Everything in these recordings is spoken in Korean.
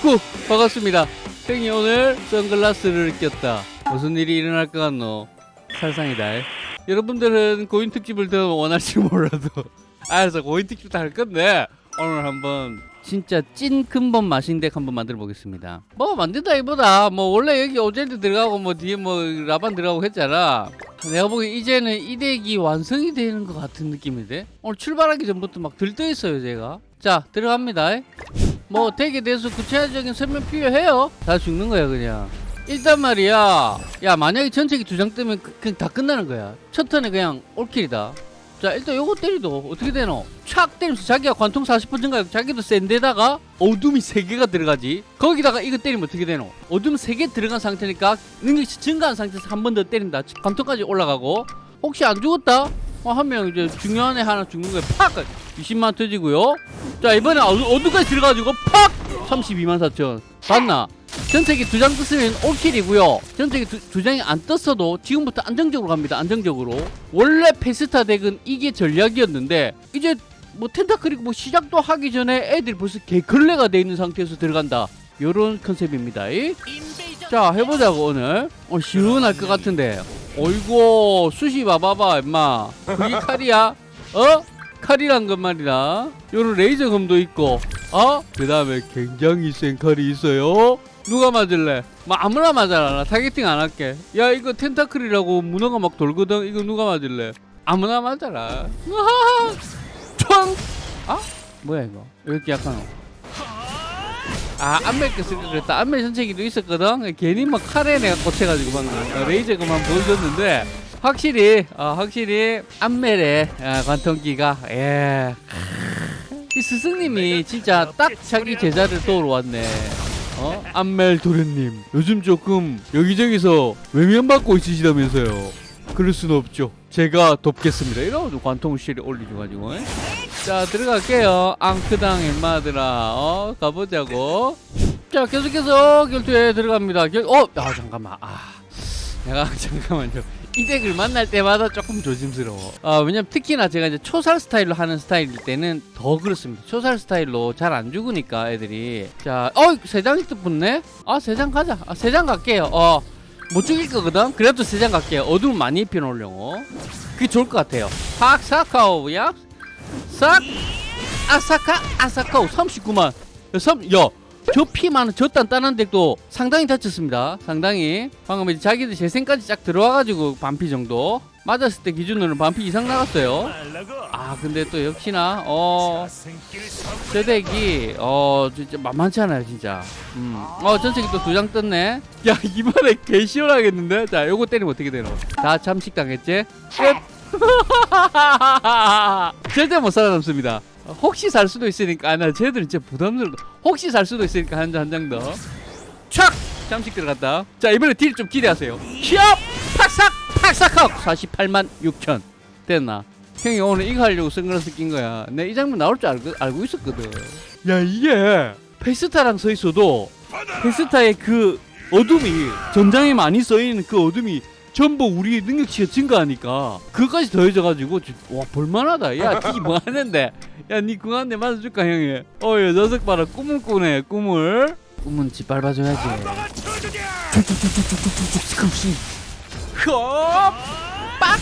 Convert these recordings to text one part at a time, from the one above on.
구 반갑습니다. 형이 오늘 선글라스를 꼈다. 무슨 일이 일어날 것 같노? 살상이다. 여러분들은 고인 특집을 더 원할지 몰라도. 알아서 고인 특집 할 건데 오늘 한번 진짜 찐 근본 마신덱 한번 만들어 보겠습니다. 뭐 만든다기보다. 뭐 원래 여기 오젤드 들어가고 뭐 뒤에 뭐 라반 들어가고 했잖아. 내가 보기 이제는 이 덱이 완성이 되는 것 같은 느낌인데? 오늘 출발하기 전부터 막 들떠 있어요 제가. 자 들어갑니다 뭐 덱에 대해서 구체적인 설명 필요해요? 다 죽는 거야 그냥. 일단 말이야 야 만약에 전체기 두 장 뜨면 그, 그냥 다 끝나는 거야. 첫 턴에 그냥 all kill이다. 자 일단 요거 때리도 어떻게 되노? 착 때리면서 자기가 관통 40% 증가하고 자기도 센데다가 어둠이 3개가 들어가지. 거기다가 이거 때리면 어떻게 되노? 어둠 3개 들어간 상태니까 능력치 증가한 상태에서 한 번 더 때린다. 관통까지 올라가고. 혹시 안 죽었다? 어, 하면 이제 중요한 애 하나 죽는 거야. 팍 20만 터지고요. 자 이번에 어- 어둠까지 들어가지고 팍! 32만 4천. 봤나? 전체기 두 장 떴으면 올킬이고요. 전체기 두, 두 장이 안 떴어도 지금부터 안정적으로 갑니다. 안정적으로. 원래 페스타 덱은 이게 전략이었는데 이제 뭐 텐타클이고 뭐 시작도 하기 전에 애들이 벌써 개걸레가 돼 있는 상태에서 들어간다. 요런 컨셉입니다. 이? 자 해보자고 오늘. 어 시원할 것 같은데. 어이구 수시 봐봐봐 임마. 그게 칼이야? 어? 칼이란 건 말이다 요런 레이저 검도 있고 어? 그 다음에 굉장히 센 칼이 있어요 누가 맞을래? 뭐 아무나 맞아라 나 targeting 안 할게 야 이거 tentacle이라고 문어가 막 돌거든 이거 누가 맞을래? 아무나 맞아라. 총! 아? 뭐야 이거 왜 이렇게 약하노? 아 안멜 걸 그랬다 안멜 전체기도 있었거든 괜히 막 칼에 내가 꽂혀가지고 방금 어, 레이저 그만 보여줬는데 확실히 어, 확실히 안멜의 어, 관통기가 예. 이 스승님이 진짜 딱 자기 제자를 도우러 왔네 어? 안멜 도련님 요즘 조금 여기저기서 외면받고 있으시다면서요 그럴 수는 없죠 제가 돕겠습니다 이러고 관통 실에 올리줘가지고 에? 자 들어갈게요 앙크당 엠마들아 어 가보자고 자 계속해서 결투에 들어갑니다 결... 어! 아 잠깐만 아 내가 잠깐만요 이 덱을 만날 때마다 조금 조심스러워. 아 왜냐면 특히나 제가 이제 초살 스타일로 하는 스타일일 때는 더 그렇습니다. 초살 스타일로 잘 안 죽으니까 애들이. 자어 세 장이 또 붙네? 아 세 장 가자. 아, 세 장 갈게요. 어 못 죽일 거거든? 그래도 세 장 갈게요. 어둠 많이 입혀놓으려고. 그게 좋을 것 같아요. 팍사카오 야. 싹. 아사카 아사카오. 39만. 야 저피 많은 저 단단한 덱도 상당히 다쳤습니다. 상당히. 방금 이제 자기들 재생까지 쫙 들어와가지고 반피 정도 맞았을 때 기준으로는 반피 이상 나갔어요. 아 근데 또 역시나 어저 덱이 어 진짜 만만치 않아요 진짜. 음 어 전체기 또 두 장 떴네. 야 이번에 개 시원하겠는데? 자 요거 때리면 어떻게 되노? 다 잠식 당했지? 끝 절대 못 살아남습니다. 혹시 살 수도 있으니까 아, 나 쟤들은 진짜 부담스럽다. 혹시 살 수도 있으니까 한 장 한 장 더. 촥! 잠식 들어갔다. 자 이번에 딜 좀 기대하세요. 히업! 팍삭! 팍삭하고 48만 6천. 됐나? 형이 오늘 이거 하려고 선글라스 낀 거야. 내 이 장면 나올 줄 알고, 알고 있었거든. 야 이게 페스타랑 서 있어도 페스타의 그 어둠이 전장에 많이 써 있는 그 어둠이 전부 우리 능력치가 증가하니까 그것까지 더해져가지고 지- 와 볼만하다. 야니 뭐 하는데? 야니 한대 맞아줄까 형이? 어여 녀석 봐라. 꿈을 꾸네 꿈을. 꿈은 쭉쭉쭉쭉쭉쭉쭉 스크럽시 헉 빡빡!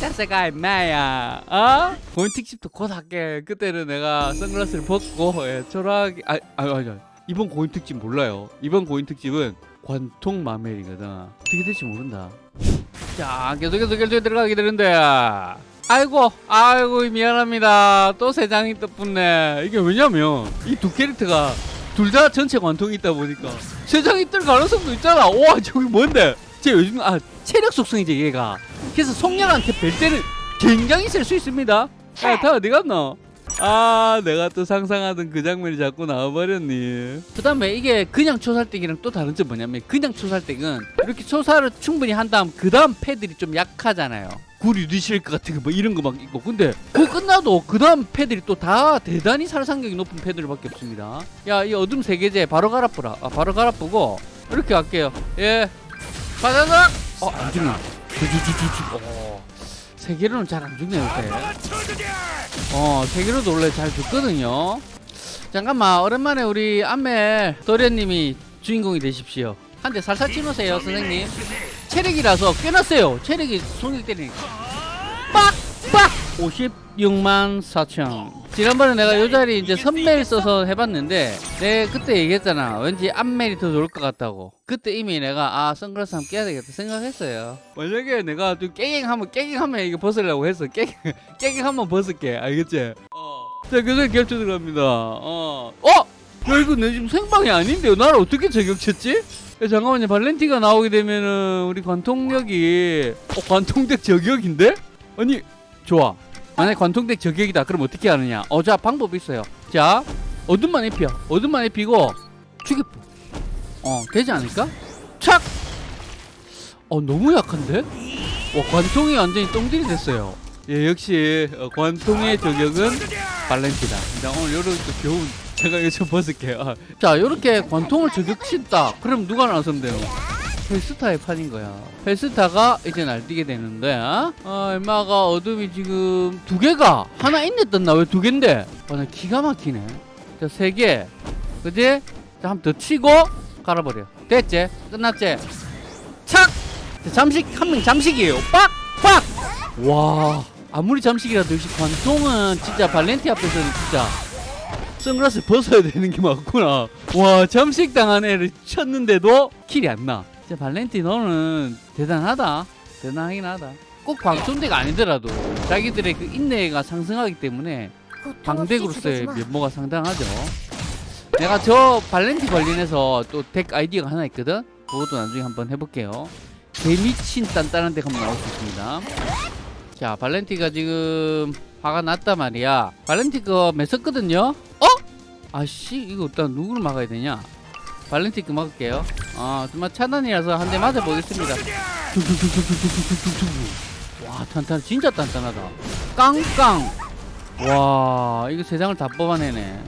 자세가 임마야. 어? 본 특집도 곧 할게. 그때는 내가 선글라스를 벗고 예, 초라하게 아, 아, 아, 아 이번 고인 특집 몰라요. 이번 고인 특집은 관통 마멜이거든. 어떻게 될지 모른다. 자 계속해서 결투에 들어가게 되는데. 아이고 아이고 미안합니다. 또 세 장이 또 붙네. 이게 왜냐면 이 두 캐릭터가 둘 다 전체 관통이 있다 보니까 세 장이 뜰 가능성도 있잖아. 와 저기 뭔데? 제 요즘 아 체력 속성이지 얘가. 그래서 속량한테 뵐 때는 굉장히 셀 수 있습니다. 야다 어디 갔노 아 내가 또 상상하던 그 장면이 자꾸 나와버렸니? 그 다음에 이게 그냥 초살댁이랑 또 다른 점 뭐냐면 그냥 초살댁은 이렇게 초살을 충분히 한 다음 그 다음 패들이 좀 약하잖아요. 구리드실크 같은 거 뭐 이런 거 막 있고. 근데 그거 끝나도 그 다음 패들이 또 다 대단히 살상력이 높은 패들밖에 없습니다. 야 이 어둠 세계제 바로 갈아뿌라. 아 바로 갈아뿌고 이렇게 갈게요. 예. 바다닥 어안 죽네. 주주주주주 어 세계로는 잘 안 죽네 요새 어 세계로도 원래 잘 죽거든요. 잠깐만 오랜만에 우리 안멜 도련님이 주인공이 되십시오. 한 대 살살 치노세요 선생님. 체력이라서 꽤났어요. 체력이 손을 때리니까. 빡 빡! 56만 4천 지난번에 내가 요 자리 이제 선멜 써서 해봤는데 내 그때 얘기했잖아 왠지 앞멜이 더 좋을 것 같다고 그때 이미 내가 아 선글라스 한번 껴야 되겠다 생각했어요 만약에 내가 좀 깨갱하면 깨갱하면 이거 벗으려고 했어 깨갱 깨갱하면 벗을게 알겠지? 어. 자 교수님 결투 들어갑니다 어 어? 야 이거 내 지금 생방이 아닌데요 나를 어떻게 저격쳤지? 야, 잠깐만요 발렌티가 나오게 되면은 우리 관통력이 어 관통덱 저격인데? 아니 좋아 만약에 관통덱 저격이다. 그럼 어떻게 하느냐? 어자 방법이 있어요. 자 어둠만 입혀. 어둠만 입히고 죽여뿌 어 되지 않을까? 착! 어 너무 약한데? 와 관통이 완전히 똥들이 됐어요. 예 역시 어, 관통의 저격은 발렌티다. 자 오늘 요런 또 좋은 제가 좀 벗을게요. 아, 자 요렇게 관통을 저격친다. 그럼 누가 돼요 헬스타의 판인 거야. 헬스타가 이제 날뛰게 되는데, 아, 얼마가 어둠이 지금 두 개가 하나 있네 떴나? 왜 두 개인데? 아, 나 기가 막히네. 자, 세 개. 그지? 자, 한 번 더 치고 갈아버려. 됐지? 끝났지? 착! 자, 잠식, 한 명 잠식이에요. 빡! 빡! 와, 아무리 잠식이라도 역시 관통은 진짜 발렌티 앞에서는 진짜 선글라스 벗어야 되는 게 맞구나. 와, 잠식 당한 애를 쳤는데도 킬이 안 나. 진짜 발렌티 너는 대단하다. 대단하긴 하다. 꼭 방송대가 아니더라도 자기들의 그 인내가 상승하기 때문에 방덱으로서의 면모가 상당하죠. 내가 저 발렌티 관련해서 또 덱 아이디어가 하나 있거든. 그것도 나중에 한번 해볼게요. 개미친 단단한 덱 한번 나올 수 있습니다. 자, 발렌티가 지금 화가 났단 말이야. 발렌티 거 맸었거든요. 어? 아씨, 이거 일단 누구를 막아야 되냐? 발렌티 거 막을게요. 아, 정말 차단이라서 한 대 맞아보겠습니다. 와, 탄탄, 진짜 단단하다. 깡깡. 와, 이거 세상을 다 뽑아내네.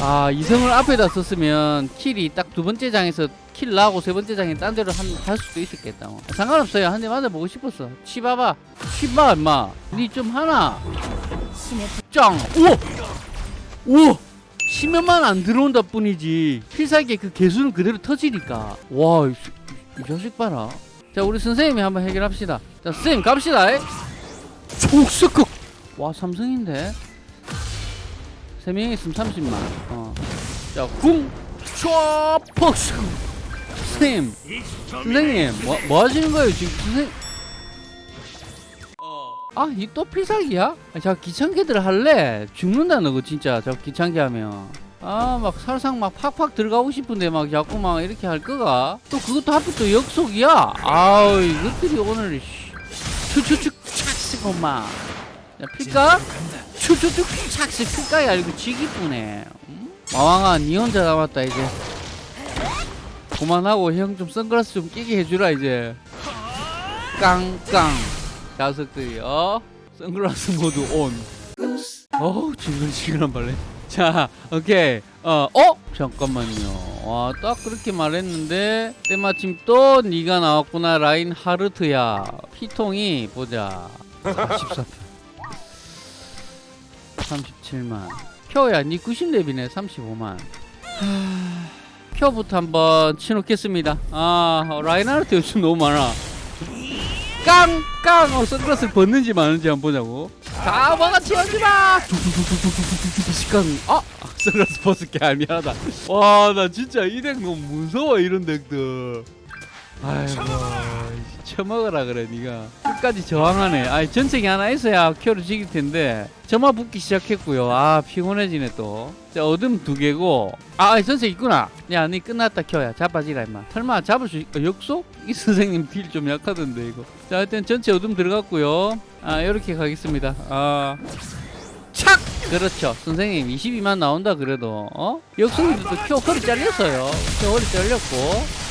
아, 이성을 앞에다 썼으면 킬이 딱 두 번째 장에서 킬 나고 세 번째 장에 딴 데로 한, 갈 수도 있었겠다. 뭐. 상관없어요. 한 대 맞아보고 싶었어. 치봐봐. 치봐, 임마. 니 좀 하나. 짱! 우와! 우와! 치면만 안 들어온다 뿐이지. 필살기의 그 개수는 그대로 터지니까. 와, 이, 이 자식 봐라. 자, 우리 선생님이 한번 해결합시다. 자, 선생님 갑시다. 족스크! 와, 삼성인데? 세명 있으면 30만. 어. 자, 궁! 촤! 퍽스! 선생님! 선생님! 뭐, 뭐 하시는 거예요, 지금? 선생님! 아, 이 또 필살기야? 아, 저 귀찮게들 할래? 죽는다, 너거 진짜. 저 귀찮게 하면. 아, 막 살상 막 팍팍 들어가고 싶은데 막 자꾸 막 이렇게 할 거가? 또 그것도 하필 또 역속이야? 아우, 이것들이 오늘, 씨. 추추추, 착스, 엄마. 자, 필까? 추추추, 착스, 필까야. 이거 지기쁘네. 음? 마왕아, 니 혼자 남았다, 이제. 그만하고 형 좀 선글라스 좀 끼게 해주라, 이제. 깡깡. 자석들이 어 선글라스 모드 온 어우 지글지글한 발레 자 오케이. 어 어? 잠깐만요. 와 딱 그렇게 말했는데 때마침 또 네가 나왔구나 라인 하르트야. 피통이 보자. 44표. 37만. 표야 니 90렙이네 35만. 표부터 한번 치놓겠습니다. 아 라인 하르트 요즘 너무 많아 깡깡. 어, 선글라스 벗는지 마는지 한번 보자고. 다 먹어 치워지마. 깡 아! 선글라스 벗을게 아 미안하다. 와 나 진짜 이 덱 너무 무서워 이런 덱들. 아이고 처먹어라 그래 니가 끝까지 저항하네. 아 전책이 하나 있어야 큐를 지길 텐데. 점화 붙기 시작했고요. 아 피곤해지네 또 자 어둠 두 개고. 아 전책 있구나. 야 니 끝났다. 켜야. 자빠지라 임마. 설마 잡을 수 있... 어, 역속? 이 선생님 딜 좀 약하던데 이거. 자 일단 전체 어둠 들어갔고요. 아 이렇게 가겠습니다. 아. 착! 그렇죠. 선생님 22만 나온다 그래도 어? 역속이도 또켜 허리 잘렸어요. 켜 허리 잘렸고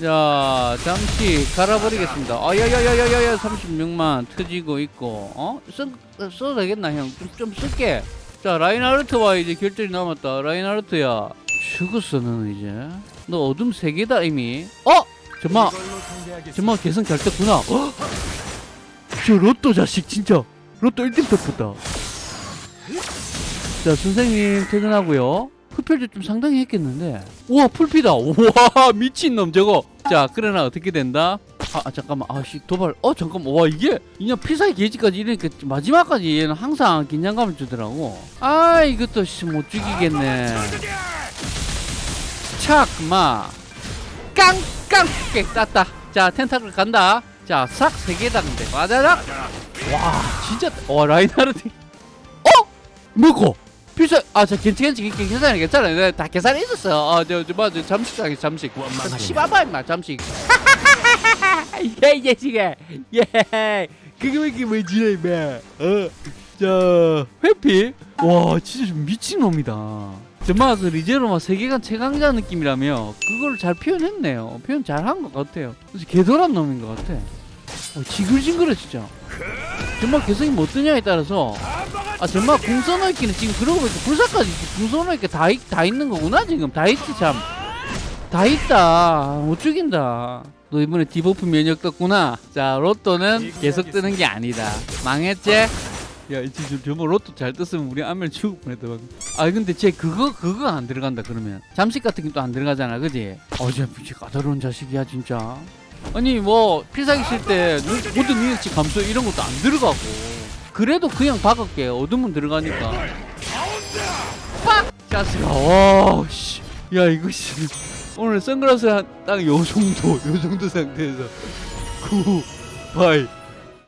자 잠시 갈아버리겠습니다. 아야야야야야야 36만 터지고 있고 어? 써, 써도 되겠나 형? 좀, 좀 쓸게. 자 라인하르트와 이제 결전이 남았다. 라인하르트야. 죽었어 너는 이제. 너 어둠 세 개다 이미. 어? 정말 정말 개성 잘 떴구나. 어? 저 로또 자식 진짜. 로또 1등 떴다. 자 선생님 퇴근하고요 흡혈도 좀 상당히 했겠는데. 우와 풀피다. 우와 미친놈 저거. 자 그러나 어떻게 된다? 아, 아, 잠깐만. 아씨 도발. 어 잠깐만. 와 이게 그냥 필살기 게이지까지 이러니까 마지막까지 얘는 항상 긴장감을 주더라고. 아 이것도 씨, 못 죽이겠네. 착마. 깡깡. 깨 땄다. 자 텐타클 간다. 자싹 세 개다 근데 와다닥 와 진짜. 와 라인하르트. 어? 뭐고 필살 아저 괜찮 괜찮 괜찮아 괜찮아 내가 다 계산해 있었어. 어저저 뭐저 잠식 자기 잠식. 씨바바 임마 잠식. 예이 자식아 예. 그게 왜 이렇게 뭐지 임마. 어자 회피? 와 진짜 좀 미친놈이다. 정말 그 리제로마 세계관 최강자 느낌이라며 그걸 잘 표현했네요. 표현 잘 한 것 같아요. 개돌한 놈인 것 같아. 어, 지글지글해 진짜. 정말 개성이 뭐 뜨냐에 따라서 아 정말 궁 써놓기는 지금 그러고 보니까 불사까지 궁 써놓기가 다, 있- 다 있는 거구나 지금. 다 있지 참 다 있다. 못 죽인다. 너 이번에 debuff 면역 떴구나. 자 로또는 계속 뜨는 게 아니다. 망했지? 야 지금 저뭐 로또 잘 떴으면 우리 안멜 죽을 뻔했다 방금 아 근데 쟤 그거 그거 안 들어간다 그러면. 잠식 같은 게 또 안 들어가잖아 그지? 어쟤 무지 까다로운 자식이야 진짜. 아니 뭐 필살기 쓸 때 모든 능력치 감소 이런 것도 안 들어가고 그래도 그냥 박을게. 어둠은 들어가니까. 빡! 자스가 와씨. 야 이거 씨 오늘 선글라스 딱요 정도 요 정도 상태에서. 9 8